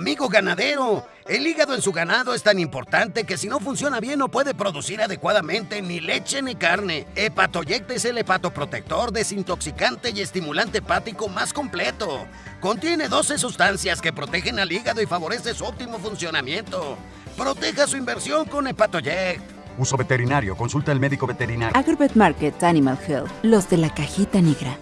Amigo ganadero, el hígado en su ganado es tan importante que si no funciona bien no puede producir adecuadamente ni leche ni carne. Hepatoyect es el hepatoprotector, desintoxicante y estimulante hepático más completo. Contiene 12 sustancias que protegen al hígado y favorece su óptimo funcionamiento. Proteja su inversión con Hepatoyect. Uso veterinario. Consulta al médico veterinario. Agrovet Market Animal Health. Los de la cajita negra.